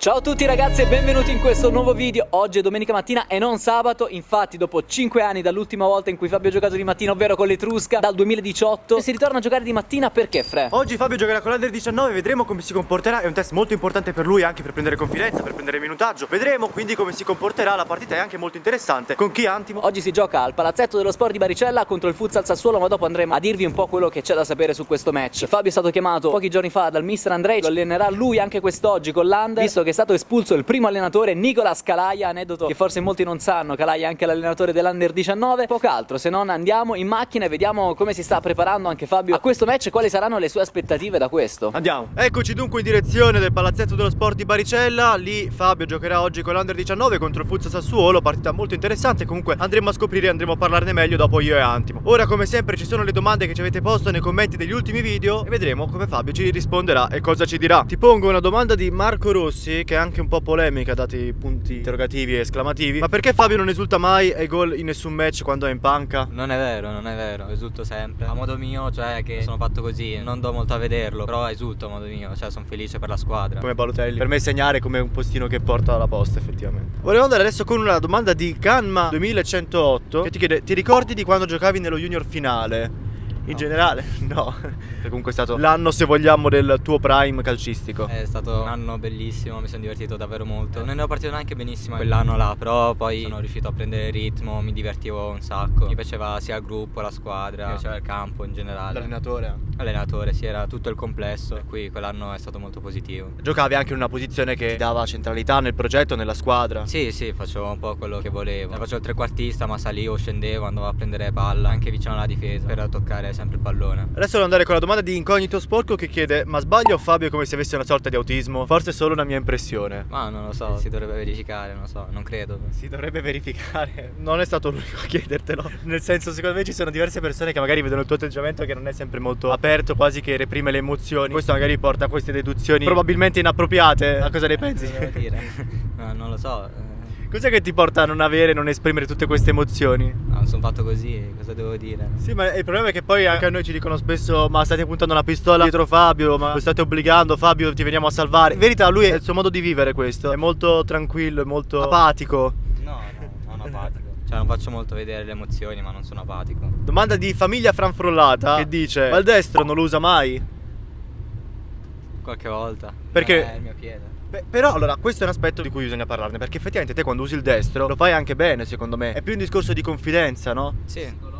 Ciao a tutti ragazzi e benvenuti in questo nuovo video. Oggi è domenica mattina e non sabato. Infatti dopo 5 anni dall'ultima volta in cui Fabio ha giocato di mattina Ovvero con l'Etrusca dal 2018 Si ritorna a giocare di mattina perché Fre? Oggi Fabio giocherà con l'Under 19 Vedremo come si comporterà. È un test molto importante per lui anche per prendere confidenza Per prendere minutaggio. Vedremo quindi come si comporterà. La partita è anche molto interessante. Con chi Antimo? Oggi si gioca al palazzetto dello sport di Baricella Contro il futsal Sassuolo Ma dopo andremo a dirvi un po' quello che c'è da sapere su questo match. Fabio è stato chiamato pochi giorni fa dal mister Andrei Lo allenerà lui anche quest'oggi con l'Under Visto che è stato espulso il primo allenatore Nicolas Calaia, aneddoto che forse molti non sanno, Calaia è anche l'allenatore dell'Under 19, poco altro, se non andiamo in macchina e vediamo come si sta preparando anche Fabio a questo match e quali saranno le sue aspettative da questo. Andiamo. Eccoci dunque in direzione del palazzetto dello sport di Baricella, lì Fabio giocherà oggi con l'Under 19 contro il Fuzza Sassuolo, partita molto interessante, comunque andremo a scoprire, andremo a parlarne meglio dopo io e Antimo. Ora come sempre ci sono le domande che ci avete posto nei commenti degli ultimi video e vedremo come Fabio ci risponderà e cosa ci dirà. Ti pongo una domanda di Marco Rossi che è anche un po' polemica dati punti interrogativi e esclamativi. Ma perché Fabio non esulta mai ai gol in nessun match quando è in panca? Non è vero, non è vero, esulto sempre. A modo mio, cioè che sono fatto così, non do molto a vederlo, però esulto a modo mio, cioè sono felice per la squadra. Come Balotelli. Per me segnare come un postino che porta alla posta, effettivamente. Volevo andare adesso con una domanda di Canma 2108 che ti chiede: Ti ricordi di quando giocavi nello junior finale? In no. generale? No. Comunque è stato l'anno, se vogliamo, del tuo prime calcistico. È stato un anno bellissimo, mi sono divertito davvero molto. Non ne ho partito neanche benissimo quell'anno là, però poi sono riuscito a prendere il ritmo, mi divertivo un sacco. Mi piaceva sia il gruppo, la squadra, mi piaceva il campo in generale. L'allenatore? L'allenatore, sì, era tutto il complesso. Per cui quell'anno è stato molto positivo. Giocavi anche in una posizione che dava centralità nel progetto, nella squadra? Sì, sì, facevo un po' quello che volevo. Facevo il trequartista, ma salivo, scendevo, andavo a prendere palla anche vicino alla difesa per toccare sempre il pallone. Adesso devo andare con la domanda di Incognito Sporco che chiede Ma sbaglio Fabio come se avesse una sorta di autismo? Forse è solo una mia impressione Ma non lo so, si dovrebbe verificare, non lo so, non credo Si dovrebbe verificare Non è stato l'unico a chiedertelo Nel senso secondo me ci sono diverse persone che magari vedono il tuo atteggiamento che non è sempre molto aperto Quasi che reprime le emozioni Questo magari porta a queste deduzioni probabilmente inappropriate A cosa ne pensi? Non, dire. no, non lo so Cos'è che ti porta a non avere, non esprimere tutte queste emozioni? No, sono fatto così, cosa devo dire? Sì, ma il problema è che poi anche a noi ci dicono spesso Ma state puntando una pistola dietro Fabio, ma lo state obbligando, Fabio ti veniamo a salvare. In verità lui è il suo modo di vivere questo. È molto tranquillo, è molto apatico. No, no, non apatico. Cioè non faccio molto vedere le emozioni ma non sono apatico. Domanda di famiglia franfrollata che dice Ma il destro non lo usa mai? Qualche volta. Perché? è il mio piede Beh, però allora questo è un aspetto di cui bisogna parlarne perché effettivamente te quando usi il destro lo fai anche bene secondo me. È più un discorso di confidenza, no? Sì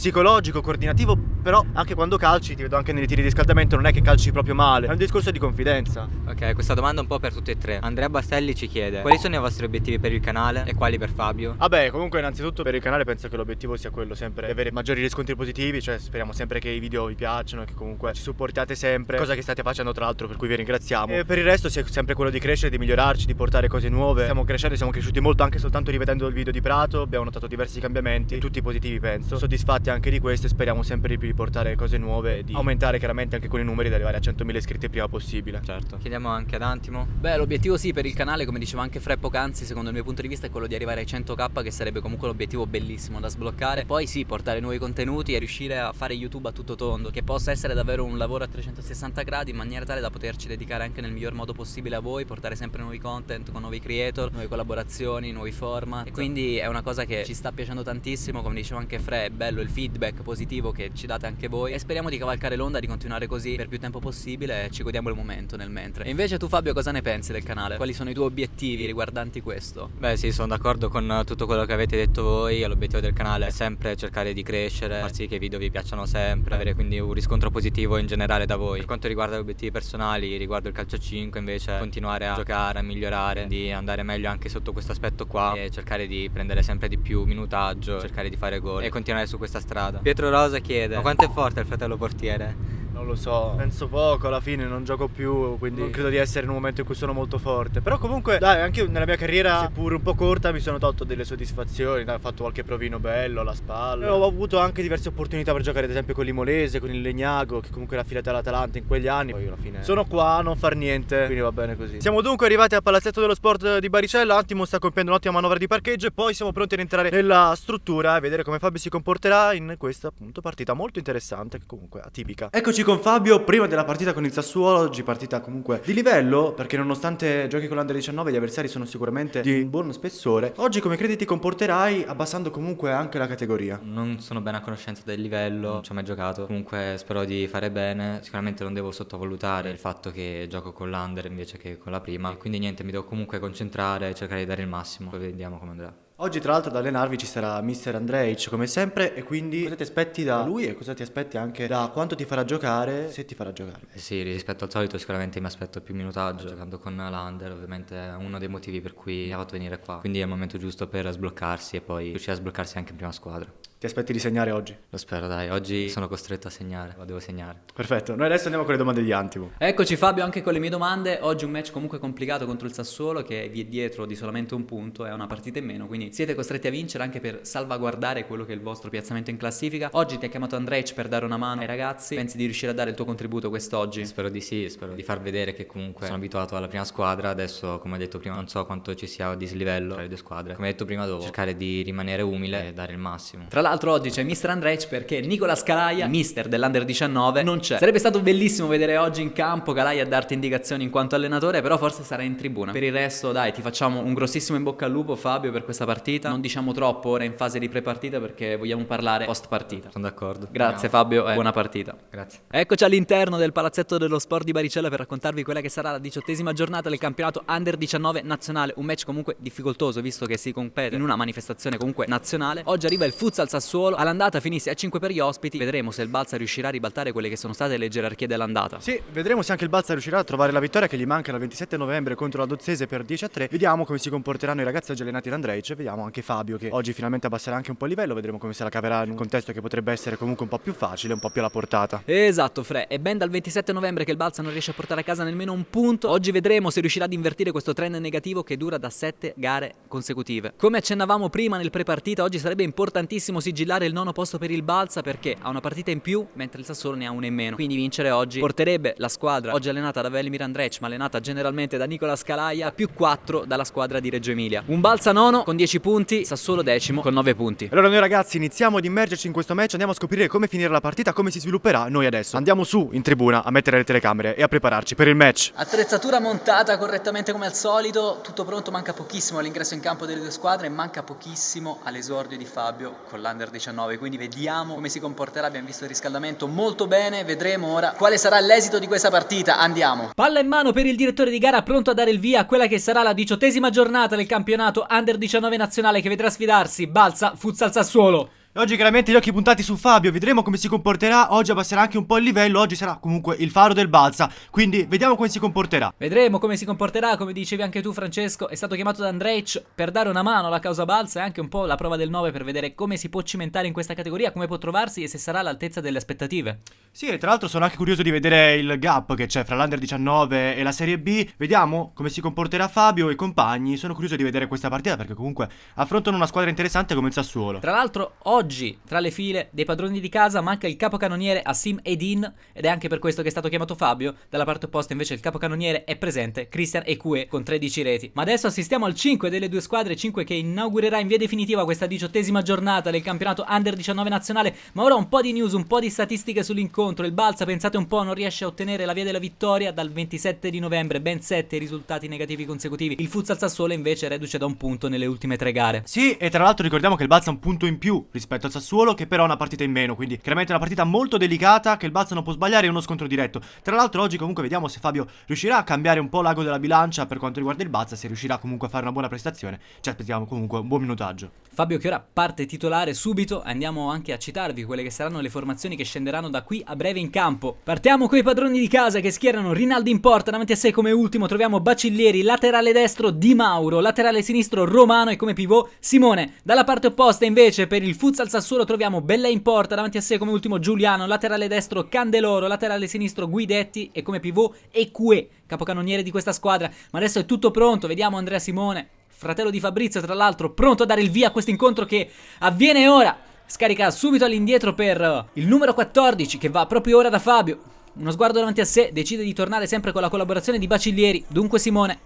psicologico, coordinativo, però anche quando calci, ti vedo anche nei tiri di riscaldamento, non è che calci proprio male, è un discorso di confidenza. Ok, questa domanda è un po' per tutti e tre. Andrea Bastelli ci chiede quali sono i vostri obiettivi per il canale e quali per Fabio? Vabbè, comunque innanzitutto per il canale penso che l'obiettivo sia quello sempre di avere maggiori riscontri positivi, cioè speriamo sempre che i video vi piacciono, che comunque ci supportiate sempre, cosa che state facendo tra l'altro per cui vi ringraziamo. E per il resto sia sempre quello di crescere, di migliorarci, di portare cose nuove. Stiamo crescendo, siamo cresciuti molto anche soltanto rivedendo il video di Prato, abbiamo notato diversi cambiamenti, tutti positivi penso. Soddisfatti anche di questo e speriamo sempre di portare cose nuove e di aumentare chiaramente anche con i numeri ed arrivare a 100.000 iscritti il prima possibile. Certo. Chiediamo anche ad Antimo. Beh, l'obiettivo sì per il canale, come diceva anche Fre poc'anzi, secondo il mio punto di vista è quello di arrivare ai 100k che sarebbe comunque un obiettivo bellissimo da sbloccare. Poi sì, portare nuovi contenuti e riuscire a fare YouTube a tutto tondo, che possa essere davvero un lavoro a 360 gradi in maniera tale da poterci dedicare anche nel miglior modo possibile a voi, portare sempre nuovi content con nuovi creator, nuove collaborazioni, nuovi format. E quindi è una cosa che ci sta piacendo tantissimo, come diceva anche Fre, è bello il feedback positivo che ci date anche voi e speriamo di cavalcare l'onda, di continuare così per più tempo possibile e ci godiamo il momento nel mentre. E invece tu Fabio cosa ne pensi del canale? Quali sono i tuoi obiettivi riguardanti questo? Beh sì, sono d'accordo con tutto quello che avete detto voi, l'obiettivo del canale è sempre cercare di crescere, far sì che i video vi piacciono sempre, avere quindi un riscontro positivo in generale da voi. Per quanto riguarda gli obiettivi personali, riguardo il calcio 5 invece continuare a giocare, a migliorare, di andare meglio anche sotto questo aspetto qua e cercare di prendere sempre di più minutaggio, cercare di fare gol e continuare su questa strada. Pietro Rosa chiede, ma quanto è forte il fratello portiere? Non lo so, penso poco, alla fine non gioco più, quindi non credo di essere in un momento in cui sono molto forte. Però comunque, dai, anche nella mia carriera, seppur un po' corta, mi sono tolto delle soddisfazioni, dai, ho fatto qualche provino bello alla spalla. E ho avuto anche diverse opportunità per giocare ad esempio con l'Imolese, con il Legnago, che comunque era affiliato all'Atalanta in quegli anni. Poi alla fine sono qua a non far niente, quindi va bene così. Siamo dunque arrivati al Palazzetto dello Sport di Baricella, Antimo sta compiendo un'ottima manovra di parcheggio e poi siamo pronti ad entrare nella struttura e vedere come Fabio si comporterà in questa appunto partita molto interessante, che comunque atipica. Eccoci con Fabio, prima della partita con il Sassuolo, oggi partita comunque di livello, perché nonostante giochi con l'Under 19 gli avversari sono sicuramente di buon spessore. Oggi come credi ti comporterai abbassando comunque anche la categoria? Non sono bene a conoscenza del livello, non ci ho mai giocato, comunque spero di fare bene, sicuramente non devo sottovalutare il fatto che gioco con l'Under invece che con la prima, quindi niente, mi devo comunque concentrare, cercare di dare il massimo, poi vediamo come andrà. Oggi tra l'altro ad allenarvi ci sarà Mr. Andreic come sempre e quindi cosa ti aspetti da lui e cosa ti aspetti anche da quanto ti farà giocare se ti farà giocare? Eh sì, rispetto al solito sicuramente mi aspetto più minutaggio giocando con l'Under, ovviamente è uno dei motivi per cui mi ha fatto venire qua, quindi è il momento giusto per sbloccarsi e poi riuscire a sbloccarsi anche in prima squadra. Ti aspetti di segnare oggi? Lo spero, dai. Oggi sono costretto a segnare, lo devo segnare. Perfetto, noi adesso andiamo con le domande di Antimo. Eccoci Fabio anche con le mie domande. Oggi un match comunque complicato contro il Sassuolo che vi è dietro di solamente un punto, è una partita in meno, quindi siete costretti a vincere anche per salvaguardare quello che è il vostro piazzamento in classifica. Oggi ti ha chiamato Andrej per dare una mano ai ragazzi. Pensi di riuscire a dare il tuo contributo quest'oggi? Spero di sì, spero di far vedere che comunque sono abituato alla prima squadra. Adesso, come ho detto prima, non so quanto ci sia dislivello tra le due squadre. Come ho detto prima, devo cercare di rimanere umile e dare il massimo. Tra l'altro oggi c'è Mr. Andrej perché Nicola Scalaia, mister dell'Under 19, non c'è. Sarebbe stato bellissimo vedere oggi in campo Calai a darti indicazioni in quanto allenatore, però forse sarà in tribuna. Per il resto, dai, ti facciamo un grossissimo in bocca al lupo, Fabio, per questa partita. Non diciamo troppo ora in fase di pre-partita perché vogliamo parlare post partita. Sono d'accordo. Grazie Andiamo. Fabio e buona partita. Grazie. Eccoci all'interno del palazzetto dello sport di Baricella per raccontarvi quella che sarà la diciottesima giornata del campionato Under 19 nazionale. Un match comunque difficoltoso visto che si compete in una manifestazione comunque nazionale. Oggi arriva il futsal Sassuolo. All'andata finisse a 5 per gli ospiti. Vedremo se il Balsa riuscirà a ribaltare quelle che sono state le gerarchie dell'andata. Sì, vedremo se anche il Balsa riuscirà a trovare la vittoria che gli manca il 27 novembre contro la Dozzese per 10 a 3. Vediamo come si comporteranno i ragazzi oggi allenati da Andrej. Vediamo anche Fabio che oggi finalmente abbasserà anche un po' il livello. Vedremo come se la caverà in un contesto che potrebbe essere comunque un po' più facile, un po' più alla portata. Esatto, Fre. È ben dal 27 novembre che il Balsa non riesce a portare a casa nemmeno un punto. Oggi vedremo se riuscirà ad invertire questo trend negativo che dura da 7 gare consecutive. Come accennavamo prima nel pre-partita, oggi sarebbe importantissimo sigillare il nono posto per il Balsa perché ha una partita in più, mentre il Sassuolo ne ha una in meno. Quindi vincere oggi porterebbe la squadra, oggi allenata da Velimir Andrec, ma allenata generalmente da Nicola Scalaia, a più 4 dalla squadra di Reggio Emilia. Un Balsa nono con 10 punti, Sassuolo decimo con 9 punti. Allora noi ragazzi iniziamo ad immergerci in questo match, andiamo a scoprire come finire la partita, come si svilupperà. Noi adesso andiamo su in tribuna a mettere le telecamere e a prepararci per il match. Attrezzatura montata correttamente come al solito, tutto pronto, manca pochissimo all'ingresso in campo delle due squadre e manca pochissimo all'esordio di Fabio con l'Under 19, quindi vediamo come si comporterà, abbiamo visto il riscaldamento molto bene, vedremo ora quale sarà l'esito di questa partita, andiamo. Palla in mano per il direttore di gara pronto a dare il via a quella che sarà la diciottesima giornata del campionato Under 19 nazionale che vedrà sfidarsi Balsa Futsal Sassuolo. Oggi chiaramente gli occhi puntati su Fabio, vedremo come si comporterà, oggi abbasserà anche un po' il livello, oggi sarà comunque il faro del Balsa, quindi vediamo come si comporterà. Vedremo come si comporterà, come dicevi anche tu Francesco, è stato chiamato da Andrej per dare una mano alla causa Balsa e anche un po' la prova del 9 per vedere come si può cimentare in questa categoria, come può trovarsi e se sarà all'altezza delle aspettative. Sì, e tra l'altro sono anche curioso di vedere il gap che c'è fra l'Under 19 e la Serie B, vediamo come si comporterà Fabio e i compagni, sono curioso di vedere questa partita perché comunque affrontano una squadra interessante come il Sassuolo. Tra l'altro oggi tra le file dei padroni di casa manca il capocannoniere Assim Edin ed è anche per questo che è stato chiamato Fabio. Dalla parte opposta invece il capocannoniere è presente, Christian Ekue con 13 reti. Ma adesso assistiamo al 5 delle due squadre, 5 che inaugurerà in via definitiva questa diciottesima giornata del campionato Under 19 nazionale. Ma ora un po' di news, un po' di statistiche sull'incontro. Il Balsa, pensate un po', non riesce a ottenere la via della vittoria dal 27 di novembre, ben 7 risultati negativi consecutivi. Il Futsal Sassuolo invece reduce da un punto nelle ultime tre gare. Sì, e tra l'altro ricordiamo che il Balsa ha un punto in più rispetto al Sassuolo che però ha una partita in meno, quindi chiaramente è una partita molto delicata che il Balsa non può sbagliare e uno scontro diretto. Tra l'altro oggi comunque vediamo se Fabio riuscirà a cambiare un po' l'ago della bilancia per quanto riguarda il Balsa, se riuscirà comunque a fare una buona prestazione. Ci aspettiamo comunque un buon minutaggio. Fabio che ora parte titolare subito, andiamo anche a citarvi quelle che saranno le formazioni che scenderanno da qui a breve in campo. Partiamo con i padroni di casa che schierano Rinaldi in porta, davanti a sé come ultimo troviamo Bacillieri, laterale destro Di Mauro, laterale sinistro Romano e come pivot Simone. Dalla parte opposta invece per il futsal Sassuolo troviamo Bella in porta, davanti a sé come ultimo Giuliano, laterale destro Candeloro, laterale sinistro Guidetti e come pivot Eque, capocannoniere di questa squadra. Ma adesso è tutto pronto, vediamo Andrea Simone fratello di Fabrizio tra l'altro, pronto a dare il via a questo incontro che avviene ora. Scarica subito all'indietro per il numero 14 che va proprio ora da Fabio. Uno sguardo davanti a sé, decide di tornare sempre con la collaborazione di Bacillieri. Dunque Simone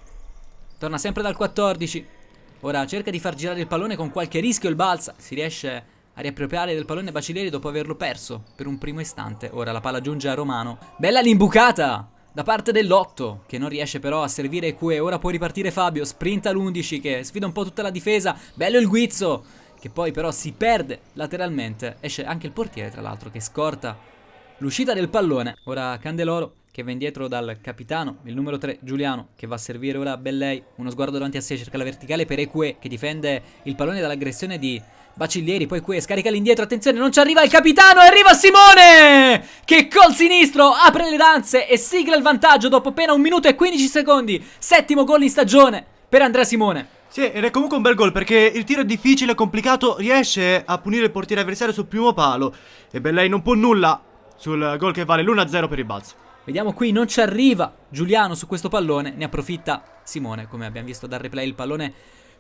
torna sempre dal 14. Ora cerca di far girare il pallone con qualche rischio il balsa. Si riesce a riappropriare del pallone Bacilieri dopo averlo perso per un primo istante. Ora la palla giunge a Romano. Bella l'imbucata! Da parte dell'8 che non riesce però a servire Cue. Ora può ripartire Fabio. Sprinta l'11 che sfida un po' tutta la difesa. Bello il guizzo che poi però si perde lateralmente. Esce anche il portiere tra l'altro che scorta l'uscita del pallone. Ora Candeloro che va indietro dal capitano, il numero 3 Giuliano che va a servire ora Bellei, uno sguardo davanti a sé, cerca la verticale per Eque che difende il pallone dall'aggressione di Bacillieri, poi qui scarica l'indietro, attenzione, non ci arriva il capitano, arriva Simone! Che col sinistro apre le danze e sigla il vantaggio dopo appena un minuto e 15 secondi. Settimo gol in stagione per Andrea Simone. Sì, ed è comunque un bel gol perché il tiro è difficile, complicato, riesce a punire il portiere avversario sul primo palo e Bellei non può nulla sul gol che vale l'1-0 per il balzo. Vediamo qui, non ci arriva Giuliano su questo pallone, ne approfitta Simone, come abbiamo visto dal replay, il pallone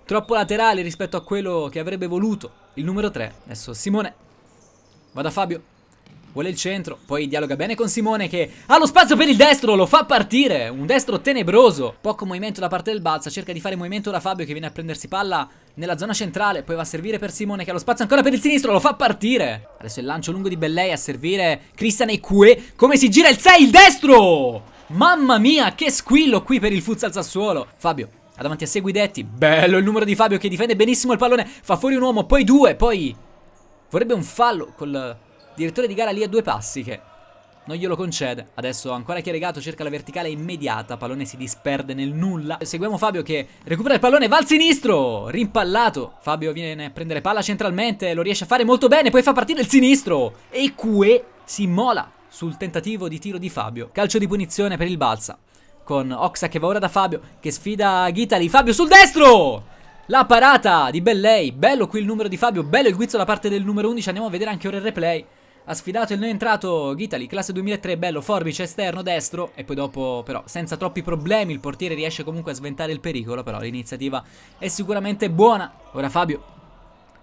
troppo laterale rispetto a quello che avrebbe voluto il numero 3. Adesso Simone va da Fabio, vuole il centro, poi dialoga bene con Simone che ha lo spazio per il destro, lo fa partire, un destro tenebroso, poco movimento da parte del Balsa, cerca di fare movimento da Fabio che viene a prendersi palla nella zona centrale, poi va a servire per Simone che ha lo spazio ancora per il sinistro, lo fa partire. Adesso il lancio lungo di Bellei a servire Cristian Eque, come si gira il 6, il destro! Mamma mia, che squillo qui per il futsal Sassuolo. Fabio ha davanti a sé Guidetti, bello il numero di Fabio che difende benissimo il pallone, fa fuori un uomo, poi due, poi vorrebbe un fallo col Direttore di gara lì a due passi che non glielo concede. Adesso ancora Chiaregato cerca la verticale immediata. Pallone si disperde nel nulla. Seguiamo Fabio che recupera il pallone. Va al sinistro. Rimpallato. Fabio viene a prendere palla centralmente. Lo riesce a fare molto bene. Poi fa partire il sinistro. E Cue si immola sul tentativo di tiro di Fabio. Calcio di punizione per il Balsa. Con Oxa che va ora da Fabio. Che sfida Ghitali. Fabio sul destro. La parata di Bellei. Bello qui il numero di Fabio. Bello il guizzo da parte del numero 11. Andiamo a vedere anche ora il replay. Ha sfidato il neoentrato Ghitali, classe 2003, bello, forbice esterno destro e poi dopo però senza troppi problemi il portiere riesce comunque a sventare il pericolo, però l'iniziativa è sicuramente buona. Ora Fabio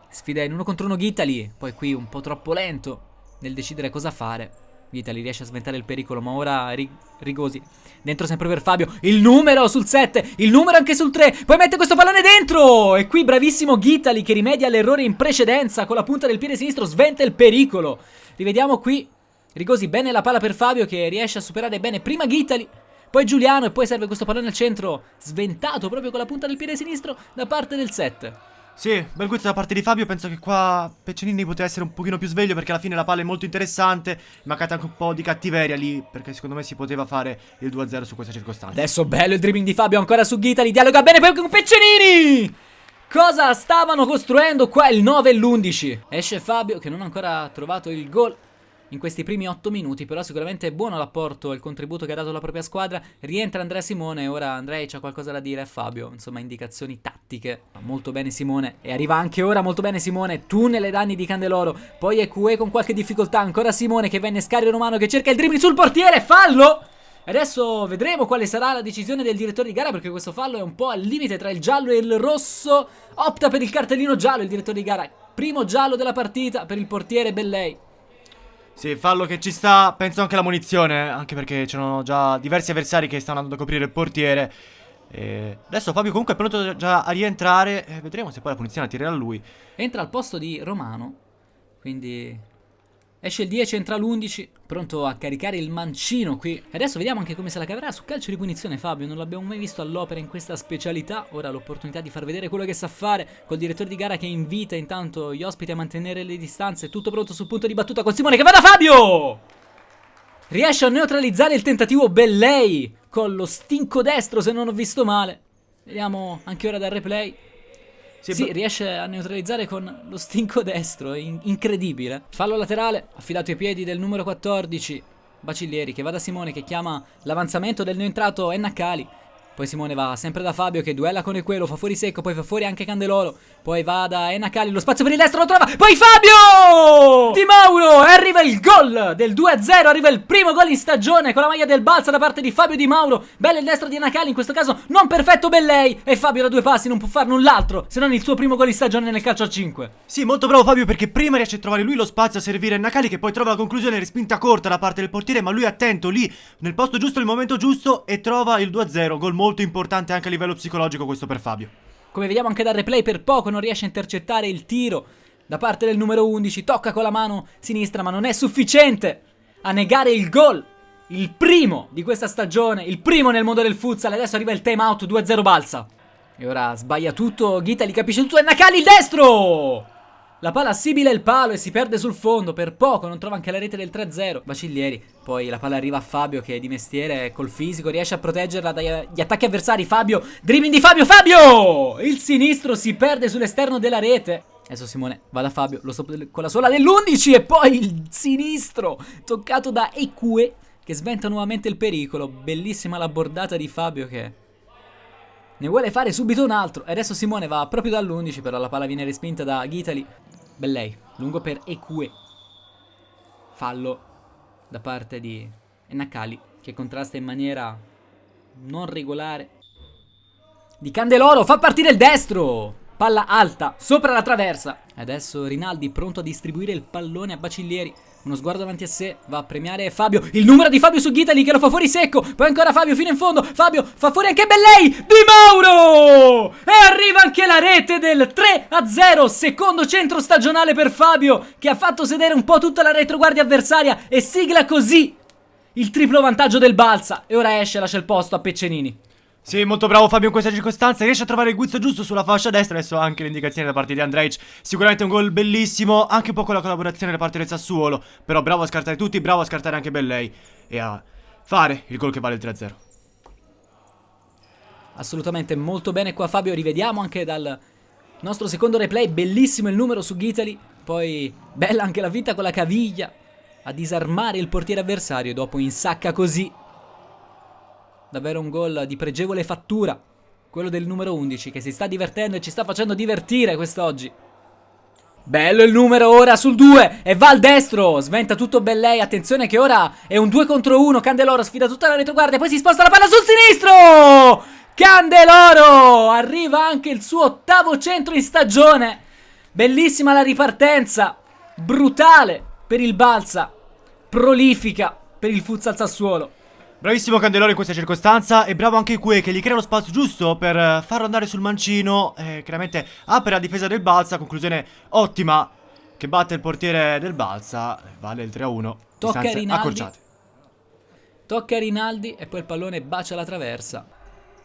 sfida in uno contro uno Ghitali, poi qui un po' troppo lento nel decidere cosa fare. Ghitali riesce a sventare il pericolo, ma ora Rigosi dentro sempre per Fabio. Il numero sul 7, il numero anche sul 3. Poi mette questo pallone dentro. E qui bravissimo Ghitali che rimedia l'errore in precedenza con la punta del piede sinistro, sventa il pericolo. Rivediamo qui Rigosi bene la palla per Fabio che riesce a superare bene prima Ghitali poi Giuliano e poi serve questo pallone al centro sventato proprio con la punta del piede sinistro da parte del 7. Sì, bel guizzo da parte di Fabio, penso che qua Peccenini poteva essere un pochino più sveglio perché alla fine la palla è molto interessante, mancata anche un po' di cattiveria lì perché secondo me si poteva fare il 2-0 su questa circostanza. Adesso bello il dribbling di Fabio ancora su Ghitali, dialoga bene poi con Peccenini! Cosa stavano costruendo qua il 9 e l'11? Esce Fabio che non ha ancora trovato il gol in questi primi 8 minuti, però sicuramente è buono l'apporto e il contributo che ha dato la propria squadra. Rientra Andrea Simone, ora Andrei c'ha qualcosa da dire a Fabio, insomma indicazioni tattiche. Molto bene Simone e arriva anche ora molto bene Simone, tunnel ai danni di Candeloro, poi è Cue con qualche difficoltà, ancora Simone che venne scario romano che cerca il dribbling sul portiere, fallo! Adesso vedremo quale sarà la decisione del direttore di gara perché questo fallo è un po' al limite tra il giallo e il rosso. Opta per il cartellino giallo il direttore di gara. Primo giallo della partita per il portiere Bellei. Sì, fallo che ci sta, penso anche la munizione, anche perché c'erano già diversi avversari che stanno andando a coprire il portiere. E adesso Fabio comunque è pronto già a rientrare, e vedremo se poi la punizione la tirerà lui. Entra al posto di Romano, quindi Esce il 10, entra l'11, pronto a caricare il mancino qui. E adesso vediamo anche come se la caverà su calcio di punizione Fabio, non l'abbiamo mai visto all'opera in questa specialità. Ora l'opportunità di far vedere quello che sa fare col direttore di gara che invita intanto gli ospiti a mantenere le distanze. Tutto pronto sul punto di battuta con Simone che va da Fabio! Riesce a neutralizzare il tentativo Bellei con lo stinco destro se non ho visto male. Vediamo anche ora dal replay. Sì, sì riesce a neutralizzare con lo stinco destro, in incredibile. Fallo laterale, affidato ai piedi del numero 14, Bacillieri, che va da Simone, che chiama l'avanzamento del neoentrato Ennacali. Poi Simone va sempre da Fabio che duella con Equelo, fa fuori secco, poi fa fuori anche Candeloro. Poi va da Enacali, lo spazio per il destro lo trova. Poi Fabio! Di Mauro! E arriva il gol del 2-0, arriva il primo gol in stagione con la maglia del Balsa da parte di Fabio Di Mauro. Bello il destro di Enacali, in questo caso non perfetto Bellei. E Fabio da due passi non può fare null'altro se non il suo primo gol in stagione nel calcio a 5. Sì, molto bravo Fabio perché prima riesce a trovare lui lo spazio a servire Enacali che poi trova la conclusione respinta corta da parte del portiere, ma lui attento lì nel posto giusto, nel momento giusto e trova il 2-0, gol molto importante anche a livello psicologico questo per Fabio. Come vediamo anche dal replay per poco non riesce a intercettare il tiro da parte del numero 11, tocca con la mano sinistra ma non è sufficiente a negare il gol. Il primo di questa stagione, il primo nel mondo del futsal. Adesso arriva il time out 2-0 balsa. E ora sbaglia tutto, Ghita li capisce tutto e Nakali il destro! La palla assibila il palo e si perde sul fondo, per poco non trova anche la rete del 3-0. Bacillieri, poi la palla arriva a Fabio che di mestiere col fisico riesce a proteggerla dagli attacchi avversari. Fabio, dribbling di Fabio, Fabio! Il sinistro si perde sull'esterno della rete. Adesso Simone va da Fabio, lo stop con la sola dell'11 e poi il sinistro toccato da Eque che sventa nuovamente il pericolo. Bellissima la bordata di Fabio che ne vuole fare subito un altro. E adesso Simone va proprio dall'11, però la palla viene respinta da Ghitali. Bellei, lungo per Eque. Fallo da parte di Nakali, che contrasta in maniera non regolare. Di Candeloro, fa partire il destro! Palla alta, sopra la traversa. Adesso Rinaldi pronto a distribuire il pallone a Bacillieri. Uno sguardo davanti a sé, va a premiare Fabio. Il numero di Fabio su Ghitali che lo fa fuori secco. Poi ancora Fabio fino in fondo. Fabio fa fuori anche Bellei. Di Mauro! E arriva anche la rete del 3 a 0. Secondo centro stagionale per Fabio che ha fatto sedere un po' tutta la retroguardia avversaria e sigla così il triplo vantaggio del Balsa. E ora esce e lascia il posto a Peccenini. Sì, molto bravo Fabio in questa circostanza, riesce a trovare il guizzo giusto sulla fascia destra, adesso anche l'indicazione da parte di Andrej, sicuramente un gol bellissimo, anche un po' con la collaborazione da parte del Sassuolo, però bravo a scartare tutti, bravo a scartare anche Bellei e a fare il gol che vale il 3-0. Assolutamente molto bene qua Fabio, rivediamo anche dal nostro secondo replay, bellissimo il numero su Ghitali, poi bella anche la vita con la caviglia a disarmare il portiere avversario, dopo insacca così Davvero un gol di pregevole fattura. Quello del numero 11 che si sta divertendo e ci sta facendo divertire quest'oggi. Bello il numero ora sul 2 e va al destro, sventa tutto Bellei, attenzione che ora è un 2 contro 1, Candeloro sfida tutta la retroguardia, poi si sposta la palla sul sinistro! Candeloro! Arriva anche il suo ottavo centro in stagione, bellissima la ripartenza, brutale per il Balsa, prolifica per il futsal Sassuolo. Bravissimo Candeloro in questa circostanza e bravo anche Cue che gli crea lo spazio giusto per eh, farlo andare sul mancino e chiaramente apre la difesa del Balsa, conclusione ottima che batte il portiere del Balsa, vale il 3-1, Tocca a Rinaldi. Accorciate. Tocca a Rinaldi e poi il pallone bacia la traversa.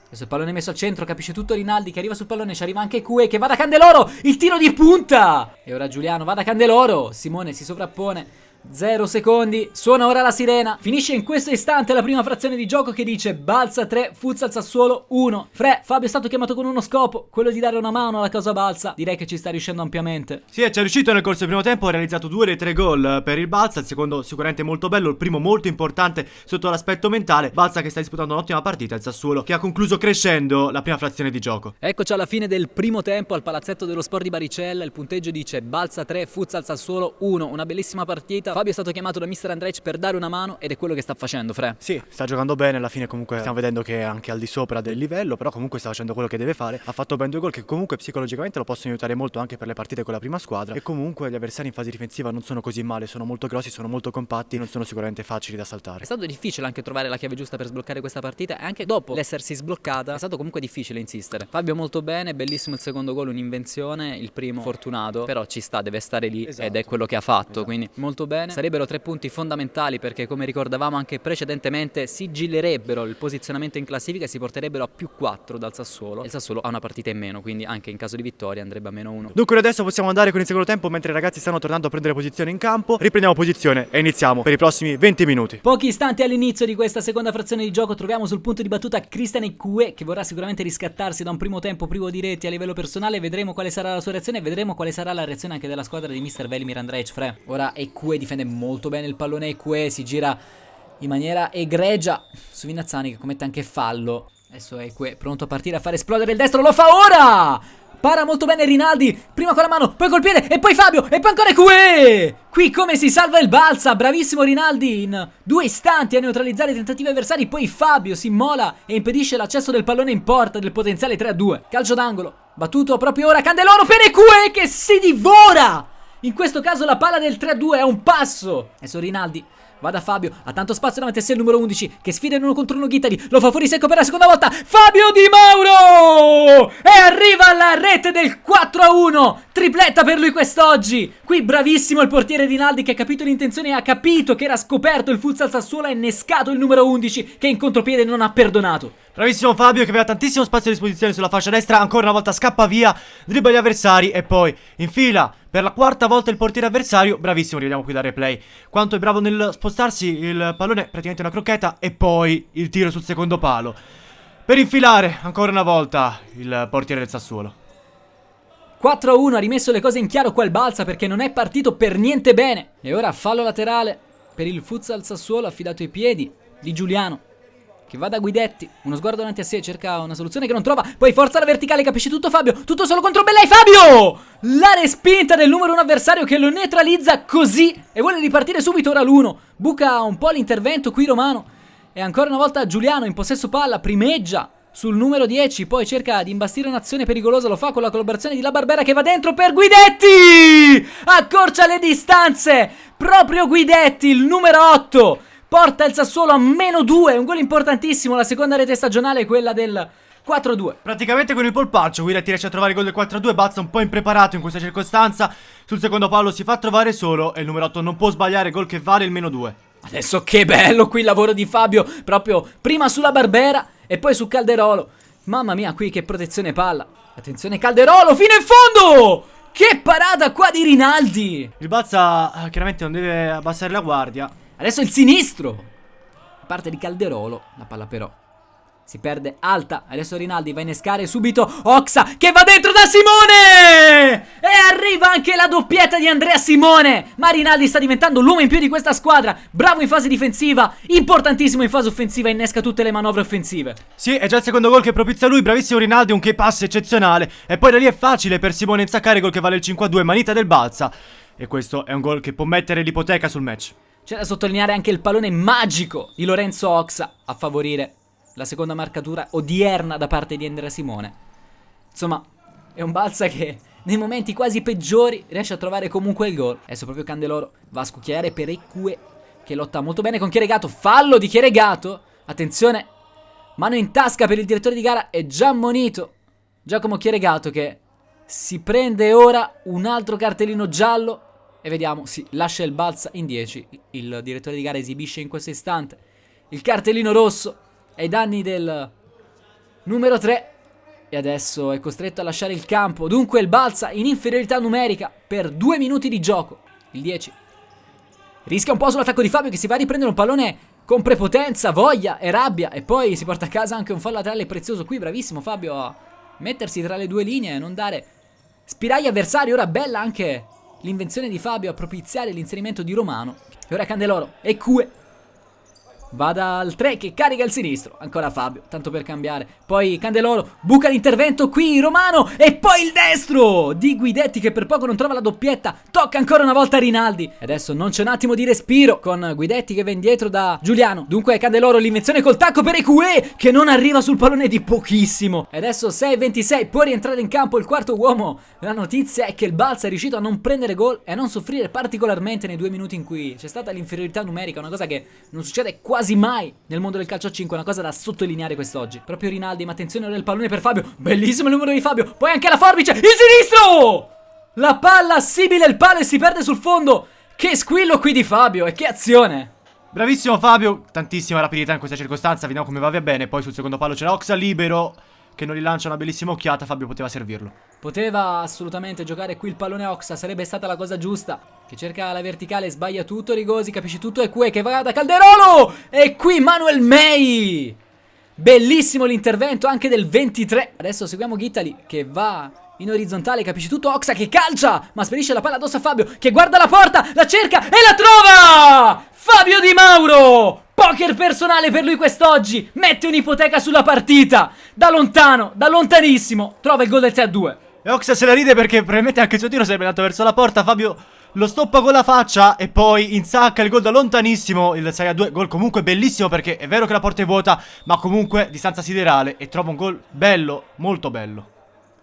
Adesso il pallone messo al centro, capisce tutto Rinaldi che arriva sul pallone, ci arriva anche Cue che va da Candeloro, il tiro di punta! E ora Giuliano va da Candeloro, Simone si sovrappone, Zero secondi, suona ora la sirena. Finisce in questo istante la prima frazione di gioco che dice Balsa 3, Futsal Sassuolo 1. Fre, Fabio è stato chiamato con uno scopo, quello di dare una mano alla cosa Balsa. Direi che ci sta riuscendo ampiamente. Sì, ci è riuscito nel corso del primo tempo, ha realizzato due dei tre gol per il Balsa, il secondo sicuramente molto bello, il primo molto importante sotto l'aspetto mentale. Balsa che sta disputando un'ottima partita, il Sassuolo che ha concluso crescendo la prima frazione di gioco. Eccoci alla fine del primo tempo al palazzetto dello sport di Baricella, il punteggio dice Balsa 3, Futsal Sassuolo 1. Una bellissima partita. Fabio è stato chiamato da mister Andrej per dare una mano ed è quello che sta facendo, Fre. Sì, sta giocando bene, alla fine comunque stiamo vedendo che è anche al di sopra del livello, però comunque sta facendo quello che deve fare. Ha fatto ben due gol che comunque psicologicamente lo possono aiutare molto anche per le partite con la prima squadra e comunque gli avversari in fase difensiva non sono così male, sono molto grossi, sono molto compatti, non sono sicuramente facili da saltare. È stato difficile anche trovare la chiave giusta per sbloccare questa partita e anche dopo l'essersi sbloccata è stato comunque difficile insistere. Fabio molto bene, bellissimo il secondo gol, un'invenzione, il primo fortunato, però ci sta, deve stare lì esatto. ed è quello che ha fatto, esatto. quindi molto bene. Sarebbero tre punti fondamentali perché come ricordavamo anche precedentemente sigillerebbero il posizionamento in classifica e si porterebbero a più 4 dal Sassuolo. Il Sassuolo ha una partita in meno, quindi anche in caso di vittoria andrebbe a meno 1. Dunque adesso possiamo andare con il secondo tempo mentre i ragazzi stanno tornando a prendere posizione in campo. Riprendiamo posizione e iniziamo per i prossimi 20 minuti. Pochi istanti all'inizio di questa seconda frazione di gioco troviamo sul punto di battuta Cristian Ecue che vorrà sicuramente riscattarsi da un primo tempo privo di reti a livello personale. Vedremo quale sarà la sua reazione e vedremo quale sarà la reazione anche della squadra di Mr. Velimir Andrej Fre. Ora Ecue difende molto bene il pallone Ecue, si gira in maniera egregia su Vinazzani che commette anche fallo. Adesso è qui pronto a partire a fare esplodere il destro, lo fa ora! Para molto bene Rinaldi, prima con la mano, poi col piede e poi Fabio e poi ancora qui! Qui come si salva il balsa, bravissimo Rinaldi in due istanti a neutralizzare i tentativi avversari, poi Fabio si immola e impedisce l'accesso del pallone in porta del potenziale 3-2. Calcio d'angolo, battuto proprio ora, Candeloro per Ecue che si divora! In questo caso la palla del 3-2 è un passo. Adesso Rinaldi Va da Fabio, ha tanto spazio davanti a sé il numero 11 che sfida in uno contro uno Ghitari, lo fa fuori secco per la seconda volta. Fabio Di Mauro! E arriva alla rete del 4 a 1. Tripletta per lui quest'oggi. Qui bravissimo il portiere Rinaldi che ha capito l'intenzione e ha capito che era scoperto il futsal Sassuolo ha innescato il numero 11 che in contropiede non ha perdonato. Bravissimo Fabio che aveva tantissimo spazio a disposizione sulla fascia destra, ancora una volta scappa via, dribbla gli avversari e poi infila per la quarta volta il portiere avversario, bravissimo, rivediamo qui da replay. Quanto è bravo nel spostarsi, il pallone praticamente una crocchetta e poi il tiro sul secondo palo. Per infilare ancora una volta il portiere del Sassuolo. 4-1 ha rimesso le cose in chiaro qua il Balsa perché non è partito per niente bene. E ora fallo laterale per il futsal Sassuolo affidato ai piedi di Giuliano. Che va da Guidetti, uno sguardo davanti a sé, cerca una soluzione che non trova. Poi forza la verticale, capisci tutto Fabio. Tutto solo contro Bellai, Fabio! La respinta del numero 1 avversario che lo neutralizza così e vuole ripartire subito ora l'1. Buca un po' l'intervento qui Romano. E ancora una volta Giuliano in possesso palla, primeggia sul numero 10, poi cerca di imbastire un'azione pericolosa, lo fa con la collaborazione di La Barbera che va dentro per Guidetti! Accorcia le distanze! Proprio Guidetti, il numero 8! Porta il Sassuolo a meno 2, un gol importantissimo, la seconda rete stagionale è quella del 4-2. Praticamente con il polpaccio Guidetti riesce a trovare il gol del 4-2, Bazza un po' impreparato in questa circostanza, sul secondo palo si fa trovare solo e il numero 8 non può sbagliare, gol che vale il meno 2. Adesso che bello qui il lavoro di Fabio, proprio prima sulla Barbera e poi su Calderolo. Mamma mia, qui che protezione palla. Attenzione Calderolo, fino in fondo! Che parata qua di Rinaldi! Il Bazza eh, chiaramente non deve abbassare la guardia. Adesso il sinistro. A parte di Calderolo, la palla però si perde alta. Adesso Rinaldi va a innescare subito Oxa che va dentro da Simone! E arriva anche la doppietta di Andrea Simone. Ma Rinaldi sta diventando l'uomo in più di questa squadra. Bravo in fase difensiva, importantissimo in fase offensiva, innesca tutte le manovre offensive. Sì, è già il secondo gol che propizia lui. Bravissimo Rinaldi, un che pass eccezionale. E poi da lì è facile per Simone insaccare gol che vale il 5-2, manita del Balza. E questo è un gol che può mettere l'ipoteca sul match. C'è da sottolineare anche il pallone magico di Lorenzo Oxa a favorire la seconda marcatura odierna da parte di Andrea Simone. Insomma, è un balza che nei momenti quasi peggiori riesce a trovare comunque il gol. Adesso proprio Candeloro va a scucchiare per Ecue che lotta molto bene con Chieregato. Fallo di Chieregato. Attenzione, mano in tasca per il direttore di gara. È già ammonito Giacomo Chieregato che si prende ora un altro cartellino giallo e vediamo, sì, lascia il balza in 10. Il direttore di gara esibisce in questo istante il cartellino rosso ai danni del numero 3. E adesso è costretto a lasciare il campo. Dunque il balza in inferiorità numerica per due minuti di gioco. Il 10. Rischia un po' sull'attacco di Fabio che si va a riprendere un pallone con prepotenza, voglia e rabbia. E poi si porta a casa anche un fallo laterale prezioso qui. Bravissimo Fabio a mettersi tra le due linee e non dare spiragli avversari. Ora bella anche l'invenzione di Fabio a propiziare l'inserimento di Romano. E ora Candeloro e Cue Vada al 3 che carica il sinistro. Ancora Fabio, tanto per cambiare. Poi Candeloro buca l'intervento qui, Romano. E poi il destro di Guidetti che per poco non trova la doppietta. Tocca ancora una volta Rinaldi. E adesso non c'è un attimo di respiro con Guidetti che va indietro da Giuliano. Dunque Candeloro l'invenzione col tacco per Ecue che non arriva sul pallone di pochissimo. E adesso 6-26 può rientrare in campo il quarto uomo. La notizia è che il Balsa è riuscito a non prendere gol e a non soffrire particolarmente nei due minuti in cui c'è stata l'inferiorità numerica. Una cosa che non succede quasi quasi mai nel mondo del calcio a 5, una cosa da sottolineare quest'oggi. Proprio Rinaldi, ma attenzione ora il pallone per Fabio, bellissimo il numero di Fabio, poi anche la forbice, il sinistro! La palla simile il palo e si perde sul fondo. Che squillo qui di Fabio e che azione! Bravissimo Fabio, tantissima rapidità in questa circostanza, vediamo come va via bene, poi sul secondo palo c'era Oxa libero che non rilancia una bellissima occhiata, Fabio poteva servirlo. Poteva assolutamente giocare qui il pallone Oxa, sarebbe stata la cosa giusta. Che cerca la verticale, sbaglia tutto, Rigosi, capisci tutto, e qui che va da Calderolo! E qui Manuel May! Bellissimo l'intervento anche del 23. Adesso seguiamo Gittali che va in orizzontale, capisci tutto, Oxa che calcia, ma spedisce la palla addosso a Fabio, che guarda la porta, la cerca e la trova! Fabio Di Mauro! Poker personale per lui quest'oggi. Mette un'ipoteca sulla partita. Da lontano, da lontanissimo, trova il gol del 3-2. E Oxa se la ride perché probabilmente anche il suo tiro sarebbe andato verso la porta. Fabio lo stoppa con la faccia e poi insacca il gol da lontanissimo. Il 6-2, gol comunque bellissimo perché è vero che la porta è vuota, ma comunque distanza siderale. E trova un gol bello, molto bello.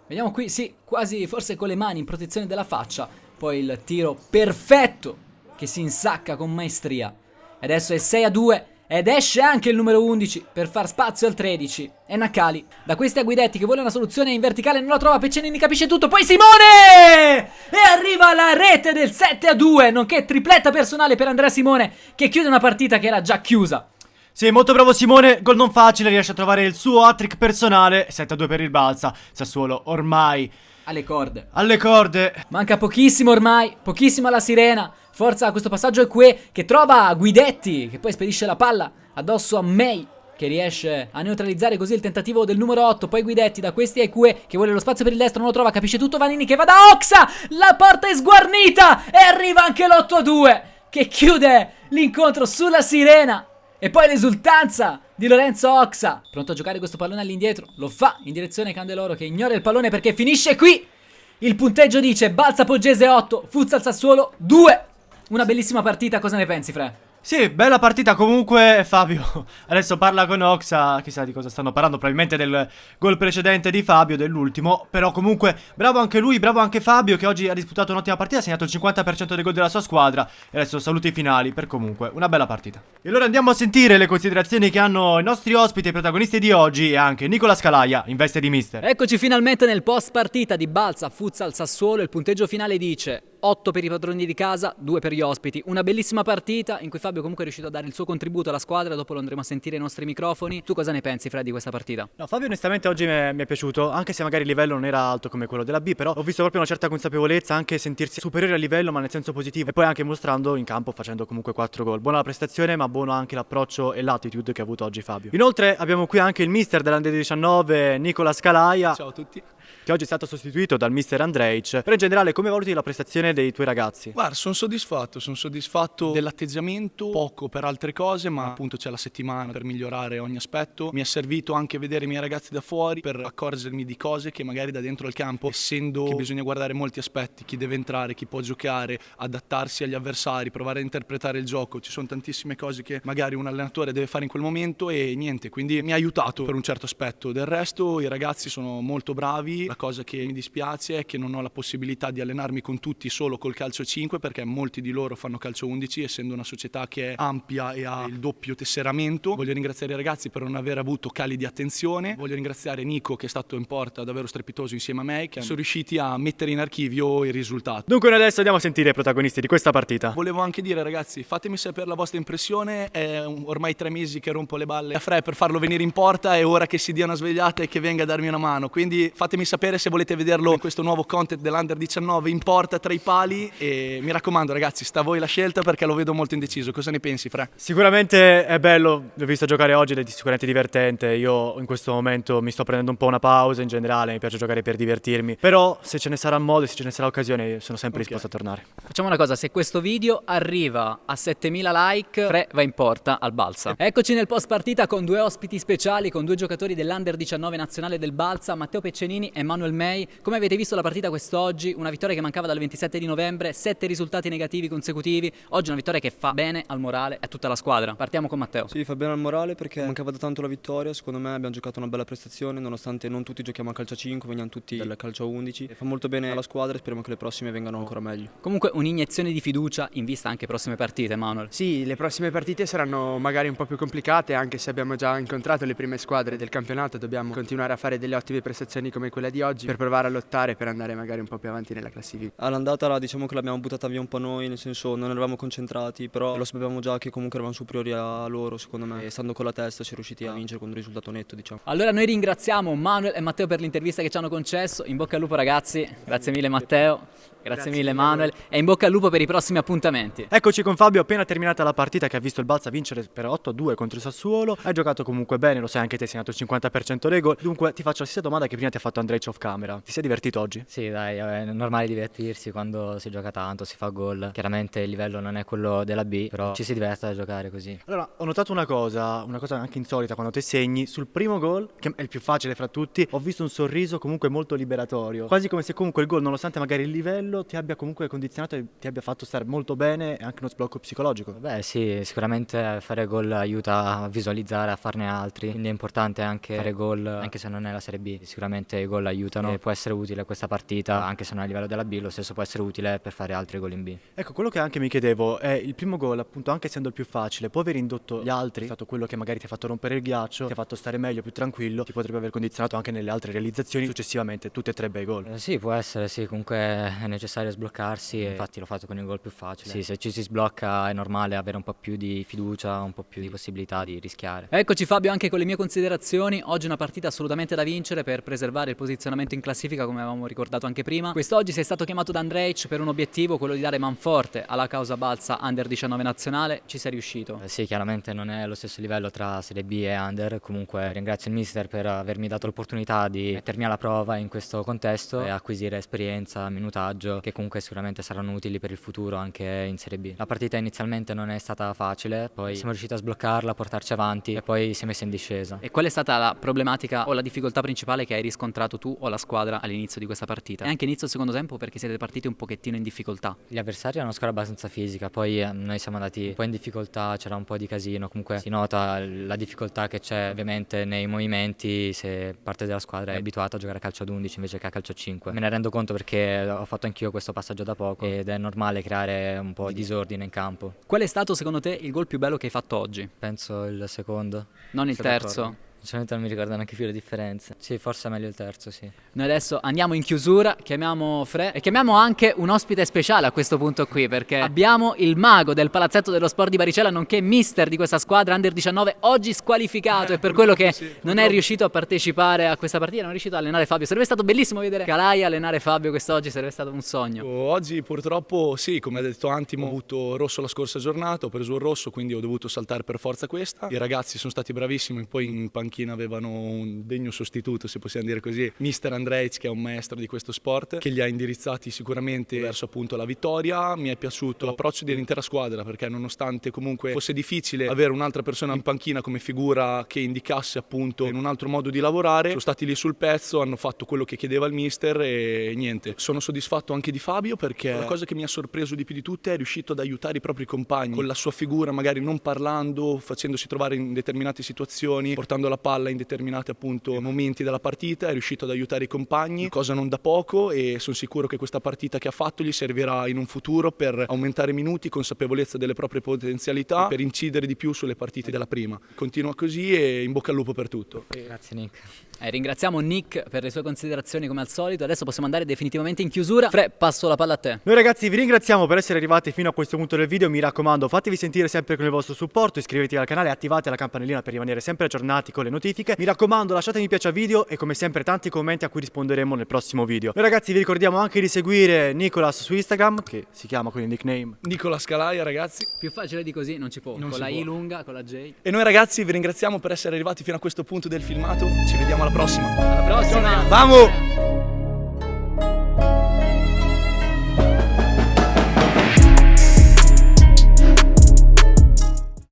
Vediamo qui, sì, quasi forse con le mani in protezione della faccia. Poi il tiro perfetto che si insacca con maestria. Adesso è 6 a 2. Ed esce anche il numero 11 per far spazio al 13. E Nakali. Da questi a Guidetti che vuole una soluzione in verticale non la trova. Peccenini capisce tutto. Poi Simone! E arriva la rete del 7 a 2. Nonché tripletta personale per Andrea Simone che chiude una partita che era già chiusa. Sì, molto bravo Simone, gol non facile, riesce a trovare il suo hat-trick personale, 7-2 per il Balsa, Sassuolo ormai alle corde. Alle corde. Manca pochissimo ormai, pochissimo alla sirena. Forza, questo passaggio è qui che trova Guidetti, che poi spedisce la palla addosso a May che riesce a neutralizzare così il tentativo del numero 8. Poi Guidetti da questi a Cue che vuole lo spazio per il destro, non lo trova, capisce tutto Vanini che va da Oxa. La porta è sguarnita e arriva anche l'8 a 2 che chiude l'incontro sulla sirena. E poi l'esultanza di Lorenzo Oxa. Pronto a giocare questo pallone all'indietro. Lo fa in direzione Candeloro che ignora il pallone perché finisce qui. Il punteggio dice Balza Poggese 8, Futsal Sassuolo 2. Una bellissima partita, cosa ne pensi, Fre? Sì, bella partita comunque Fabio adesso parla con Oxa, chissà di cosa stanno parlando, probabilmente del gol precedente di Fabio, dell'ultimo, però comunque bravo anche lui, bravo anche Fabio che oggi ha disputato un'ottima partita, ha segnato il 50% dei gol della sua squadra e adesso saluti finali per comunque una bella partita. E allora andiamo a sentire le considerazioni che hanno i nostri ospiti e protagonisti di oggi e anche Nicola Scalaia in veste di mister. Eccoci finalmente nel post partita di Balsa Futsal Sassuolo, il punteggio finale dice 8 per i padroni di casa, 2 per gli ospiti. Una bellissima partita in cui Fabio comunque è riuscito a dare il suo contributo alla squadra, dopo lo andremo a sentire ai nostri microfoni. Tu cosa ne pensi Fred di questa partita? No, Fabio onestamente oggi mi è, piaciuto, anche se magari il livello non era alto come quello della B, però ho visto proprio una certa consapevolezza, anche sentirsi superiore al livello ma nel senso positivo e poi anche mostrando in campo facendo comunque 4 gol. Buona la prestazione ma buono anche l'approccio e l'attitude che ha avuto oggi Fabio. Inoltre abbiamo qui anche il mister dell'Under 19, Nicola Scalaia. Ciao a tutti che oggi è stato sostituito dal mister Andreic. Però in generale come valuti la prestazione dei tuoi ragazzi? Guarda, sono soddisfatto, sono soddisfatto dell'atteggiamento, poco per altre cose, ma appunto c'è la settimana per migliorare ogni aspetto. Mi è servito anche vedere i miei ragazzi da fuori per accorgermi di cose che magari da dentro al campo, essendo che bisogna guardare molti aspetti, chi deve entrare, chi può giocare, adattarsi agli avversari, provare a interpretare il gioco, ci sono tantissime cose che magari un allenatore deve fare in quel momento e niente, quindi mi ha aiutato per un certo aspetto. Del resto i ragazzi sono molto bravi, la cosa che mi dispiace è che non ho la possibilità di allenarmi con tutti solo col calcio 5 perché molti di loro fanno calcio 11 essendo una società che è ampia e ha il doppio tesseramento. Voglio ringraziare i ragazzi per non aver avuto cali di attenzione. Voglio ringraziare Nico che è stato in porta davvero strepitoso insieme a me che sono riusciti a mettere in archivio il risultato. Dunque adesso andiamo a sentire i protagonisti di questa partita. Volevo anche dire ragazzi fatemi sapere la vostra impressione. È ormai tre mesi che rompo le balle a Fre per farlo venire in porta è ora che si dia una svegliata e che venga a darmi una mano. Quindi fatemi sapere sapere se volete vederlo in questo nuovo content dell'Under 19 in porta tra i pali. E mi raccomando ragazzi sta a voi la scelta perché lo vedo molto indeciso. Cosa ne pensi Fra? Sicuramente è bello, l'ho visto giocare oggi ed è sicuramente divertente. Io in questo momento mi sto prendendo un po' una pausa in generale mi piace giocare per divertirmi. Però se ce ne sarà modo e se ce ne sarà occasione sono sempre okay. disposto a tornare. Facciamo una cosa se questo video arriva a 7000 like Fre va in porta al Balsa. Eccoci nel post partita con due ospiti speciali con due giocatori dell'Under 19 nazionale del Balsa Matteo Peccenini e Manuel May. Come avete visto la partita quest'oggi, una vittoria che mancava dal 27 di novembre, sette risultati negativi consecutivi, oggi una vittoria che fa bene al morale e a tutta la squadra. Partiamo con Matteo. Sì, fa bene al morale perché mancava da tanto la vittoria, secondo me abbiamo giocato una bella prestazione, nonostante non tutti giochiamo a calcio a 5, veniamo tutti dal calcio a 11. E fa molto bene alla squadra e speriamo che le prossime vengano ancora meglio. Comunque un'iniezione di fiducia in vista anche prossime partite, Manuel. Sì, le prossime partite saranno magari un po' più complicate, anche se abbiamo già incontrato le prime squadre del campionato, dobbiamo continuare a fare delle ottime prestazioni come quella di oggi per provare a lottare per andare magari un po' più avanti nella classifica. All'andata diciamo che l'abbiamo buttata via un po' noi, nel senso non eravamo concentrati, però lo sapevamo già che comunque eravamo superiori a loro secondo me e stando con la testa si è riusciti a vincere con un risultato netto diciamo. Allora noi ringraziamo Manuel e Matteo per l'intervista che ci hanno concesso, in bocca al lupo ragazzi, grazie mille Matteo. Grazie, Grazie mille Manuel e in bocca al lupo per i prossimi appuntamenti. Eccoci con Fabio, appena terminata la partita che ha visto il Balsa vincere per 8-2 contro il Sassuolo. Hai giocato comunque bene, lo sai anche te, hai segnato il 50% dei gol. Dunque ti faccio la stessa domanda che prima ti ha fatto Andrej off camera. Ti sei divertito oggi? Sì, dai, è normale divertirsi quando si gioca tanto, si fa gol. Chiaramente il livello non è quello della B, però ci si diverte a giocare così. Allora, ho notato una cosa, una cosa anche insolita quando te segni sul primo gol, che è il più facile fra tutti, ho visto un sorriso comunque molto liberatorio, quasi come se comunque il gol nonostante magari il livello quello ti abbia comunque condizionato e ti abbia fatto stare molto bene e anche uno sblocco psicologico. Beh sì, sicuramente fare gol aiuta a visualizzare, a farne altri, quindi è importante anche fare gol anche se non è la Serie B, sicuramente i gol aiutano e può essere utile questa partita anche se non è a livello della B, lo stesso può essere utile per fare altri gol in B. Ecco, quello che anche mi chiedevo è il primo gol appunto anche essendo il più facile, può aver indotto gli altri, è stato quello che magari ti ha fatto rompere il ghiaccio, ti ha fatto stare meglio, più tranquillo, ti potrebbe aver condizionato anche nelle altre realizzazioni successivamente, tutte e tre bei gol. Eh, sì, può essere, sì, comunque è necessario sbloccarsi e infatti l'ho fatto con il gol più facile. Sì, se ci si sblocca è normale avere un po' più di fiducia, un po' più di possibilità di rischiare. Eccoci Fabio anche con le mie considerazioni, oggi una partita assolutamente da vincere per preservare il posizionamento in classifica come avevamo ricordato anche prima. Quest'oggi sei stato chiamato da Andrej per un obiettivo, quello di dare manforte alla causa balsa Under 19 nazionale, ci sei riuscito? Eh, sì, chiaramente non è lo stesso livello tra Serie B e Under, comunque ringrazio il mister per avermi dato l'opportunità di mettermi alla prova in questo contesto e acquisire esperienza, minutaggio che comunque sicuramente saranno utili per il futuro anche in Serie B. La partita inizialmente non è stata facile, poi siamo riusciti a sbloccarla, a portarci avanti e poi si è messa in discesa. E qual è stata la problematica o la difficoltà principale che hai riscontrato tu o la squadra all'inizio di questa partita? E anche inizio secondo tempo perché siete partiti un pochettino in difficoltà. Gli avversari hanno una squadra abbastanza fisica, poi eh, noi siamo andati un po' in difficoltà, c'era un po' di casino, comunque si nota la difficoltà che c'è ovviamente nei movimenti se parte della squadra è abituata a giocare a calcio ad 11 invece che a calcio a 5. Me ne rendo conto perché ho fatto anch'io questo passaggio da poco ed è normale creare un po' di disordine in campo. Qual è stato secondo te il gol più bello che hai fatto oggi? Penso il secondo. Non il terzo? Sinceramente non mi ricordo neanche più le differenze. Sì, forse è meglio il terzo, sì. Noi adesso andiamo in chiusura, chiamiamo Fre e chiamiamo anche un ospite speciale a questo punto qui perché abbiamo il mago del palazzetto dello sport di Baricella nonché mister di questa squadra Under 19 oggi squalificato e per quello che sì, non è riuscito a partecipare a questa partita, non è riuscito a allenare Fabio. Sarebbe stato bellissimo vedere Calai allenare Fabio quest'oggi, sarebbe stato un sogno. Oggi purtroppo sì, come ha detto Antimo, ho avuto rosso la scorsa giornata, ho preso il rosso, quindi ho dovuto saltare per forza questa. I ragazzi sono stati bravissimi, poi in panchina panchina avevano un degno sostituto, se possiamo dire così, mister Andrejc che è un maestro di questo sport, che li ha indirizzati sicuramente verso appunto la vittoria. Mi è piaciuto l'approccio dell'intera squadra perché nonostante comunque fosse difficile avere un'altra persona in panchina come figura che indicasse appunto in un altro modo di lavorare, sono stati lì sul pezzo, hanno fatto quello che chiedeva il mister e niente. Sono soddisfatto anche di Fabio perché la cosa che mi ha sorpreso di più di tutte è riuscito ad aiutare i propri compagni con la sua figura, magari non parlando, facendosi trovare in determinate situazioni, portando la palla in determinati appunto momenti della partita, è riuscito ad aiutare i compagni, cosa non da poco e sono sicuro che questa partita che ha fatto gli servirà in un futuro per aumentare minuti, consapevolezza delle proprie potenzialità, per incidere di più sulle partite della prima. Continua così e in bocca al lupo per tutto. Grazie Nick. Eh, ringraziamo Nick per le sue considerazioni come al solito. Adesso possiamo andare definitivamente in chiusura. Fre, passo la palla a te. Noi ragazzi vi ringraziamo per essere arrivati fino a questo punto del video. Mi raccomando, fatevi sentire sempre con il vostro supporto, iscrivetevi al canale e attivate la campanellina per rimanere sempre aggiornati con le notifiche. Mi raccomando, lasciate mi piace al video e come sempre tanti commenti a cui risponderemo nel prossimo video. Noi ragazzi vi ricordiamo anche di seguire Nicolas su Instagram, che si chiama con il nickname Nicolas Calaia, ragazzi. Più facile di così non ci può. Non con la può. I lunga, con la J. E noi ragazzi vi ringraziamo per essere arrivati fino a questo punto del filmato. Ci vediamo alla prossima. Alla prossima. Vamos!